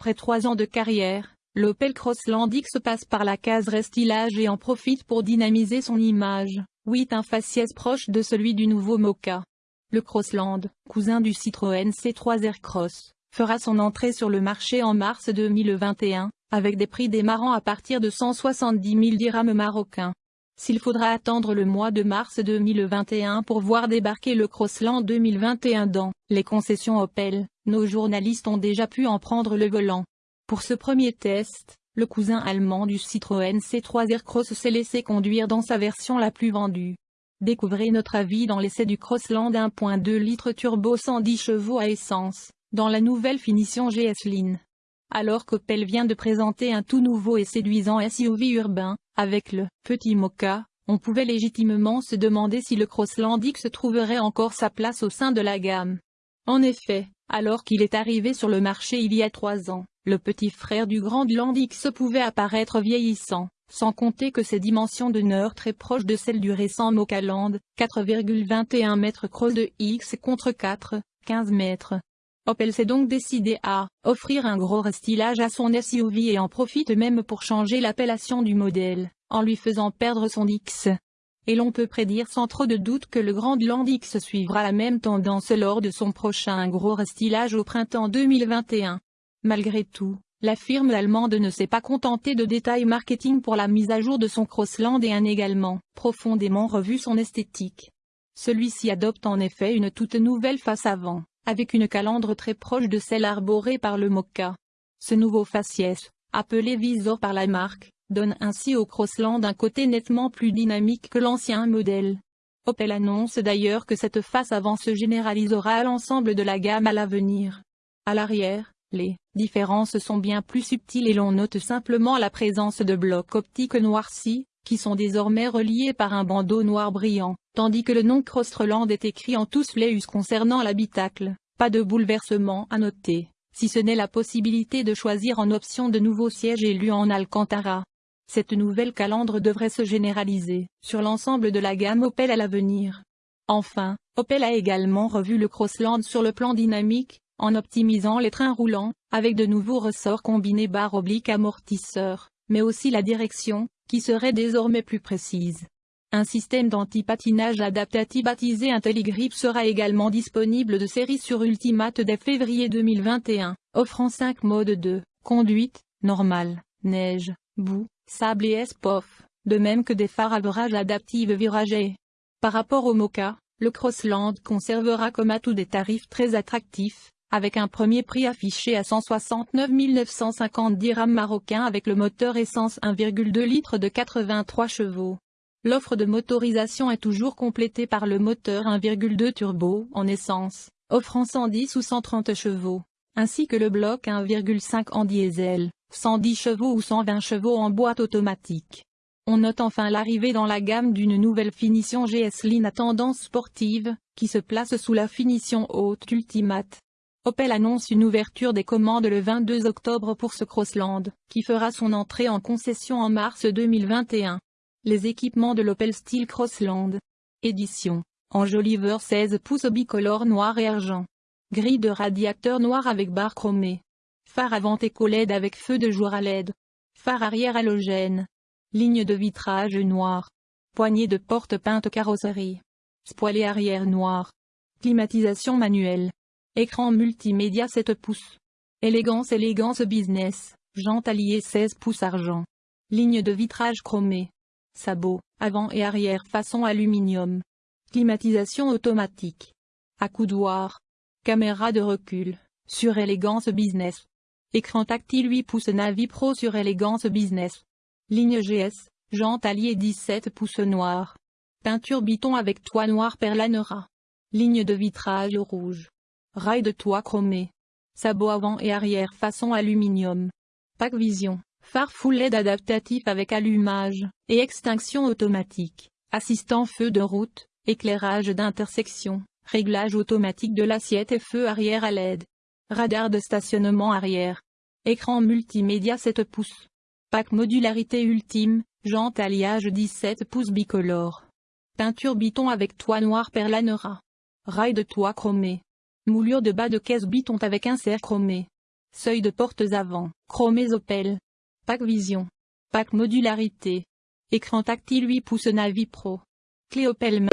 Après trois ans de carrière, l'Opel Crossland X passe par la case restylage et en profite pour dynamiser son image. 8 un faciès proche de celui du nouveau Mocha. Le Crossland, cousin du Citroën C3 Aircross, fera son entrée sur le marché en mars 2021, avec des prix démarrant à partir de 170 000 dirhams marocains. S'il faudra attendre le mois de mars 2021 pour voir débarquer le Crossland 2021 dans les concessions Opel, nos journalistes ont déjà pu en prendre le volant. Pour ce premier test, le cousin allemand du Citroën C3 Aircross s'est laissé conduire dans sa version la plus vendue. Découvrez notre avis dans l'essai du Crossland 1.2 litres turbo 110 chevaux à essence, dans la nouvelle finition GS Line. Alors qu'Opel vient de présenter un tout nouveau et séduisant SUV urbain, avec le « Petit Mocha », on pouvait légitimement se demander si le Crossland X trouverait encore sa place au sein de la gamme. En effet, alors qu'il est arrivé sur le marché il y a trois ans, le petit frère du Grand Land X pouvait apparaître vieillissant, sans compter que ses dimensions demeurent très proches de celles du récent Mocaland, 4,21 mètres cross de X contre 4, 15 mètres. Opel s'est donc décidé à offrir un gros restylage à son SUV et en profite même pour changer l'appellation du modèle, en lui faisant perdre son X et l'on peut prédire sans trop de doute que le Grand X suivra la même tendance lors de son prochain gros restylage au printemps 2021. Malgré tout, la firme allemande ne s'est pas contentée de détails marketing pour la mise à jour de son Crossland et a également profondément revu son esthétique. Celui-ci adopte en effet une toute nouvelle face avant, avec une calandre très proche de celle arborée par le Mocha. Ce nouveau faciès, appelé Visor par la marque, donne ainsi au Crossland un côté nettement plus dynamique que l'ancien modèle. Opel annonce d'ailleurs que cette face avant se généralisera à l'ensemble de la gamme à l'avenir. À l'arrière, les différences sont bien plus subtiles et l'on note simplement la présence de blocs optiques noircis, qui sont désormais reliés par un bandeau noir brillant, tandis que le nom Crossland est écrit en tous les us concernant l'habitacle. Pas de bouleversement à noter, si ce n'est la possibilité de choisir en option de nouveaux sièges élus en Alcantara. Cette nouvelle calandre devrait se généraliser sur l'ensemble de la gamme Opel à l'avenir. Enfin, Opel a également revu le Crossland sur le plan dynamique, en optimisant les trains roulants, avec de nouveaux ressorts combinés barre oblique amortisseur, mais aussi la direction, qui serait désormais plus précise. Un système d'anti-patinage adaptatif baptisé IntelliGrip sera également disponible de série sur Ultimate dès février 2021, offrant 5 modes de conduite, normale, neige, boue, sable et SPOF, de même que des phares à virage adaptifs viragés. Par rapport au Mocha, le Crossland conservera comme atout des tarifs très attractifs, avec un premier prix affiché à 169 950 dirhams marocains avec le moteur essence 1,2 litres de 83 chevaux. L'offre de motorisation est toujours complétée par le moteur 1,2 turbo en essence, offrant 110 ou 130 chevaux, ainsi que le bloc 1,5 en diesel. 110 chevaux ou 120 chevaux en boîte automatique. On note enfin l'arrivée dans la gamme d'une nouvelle finition GS Line à tendance sportive, qui se place sous la finition haute Ultimate. Opel annonce une ouverture des commandes le 22 octobre pour ce Crossland, qui fera son entrée en concession en mars 2021. Les équipements de l'Opel Style Crossland. Édition. Enjoliveur 16 pouces bicolore noir et argent. Grille de radiateur noir avec barre chromée. Phare avant éco-LED avec feu de jour à LED. Phare arrière halogène. Ligne de vitrage noir. Poignée de porte peinte carrosserie. Spoiler arrière noir. Climatisation manuelle. Écran multimédia 7 pouces. Élégance élégance business. Jante alliée 16 pouces argent. Ligne de vitrage chromée. Sabot, avant et arrière façon aluminium. Climatisation automatique. Accoudoir. Caméra de recul. Sur élégance business. Écran tactile 8 pouces Navi Pro sur Elegance Business. Ligne GS, jante alliée 17 pouces noir. Peinture biton avec toit noir perlanera. Ligne de vitrage rouge. Rail de toit chromé. Sabot avant et arrière façon aluminium. Pack Vision, phare LED adaptatif avec allumage et extinction automatique. Assistant feu de route, éclairage d'intersection, réglage automatique de l'assiette et feu arrière à LED. Radar de stationnement arrière. Écran multimédia 7 pouces. Pack modularité ultime, jante alliage 17 pouces bicolore. Peinture biton avec toit noir perlanera. Rail de toit chromé. Moulure de bas de caisse biton avec insert chromé. Seuil de portes avant, chromés Opel. Pack Vision. Pack Modularité. Écran tactile 8 pouces Navi Pro. Clé Opel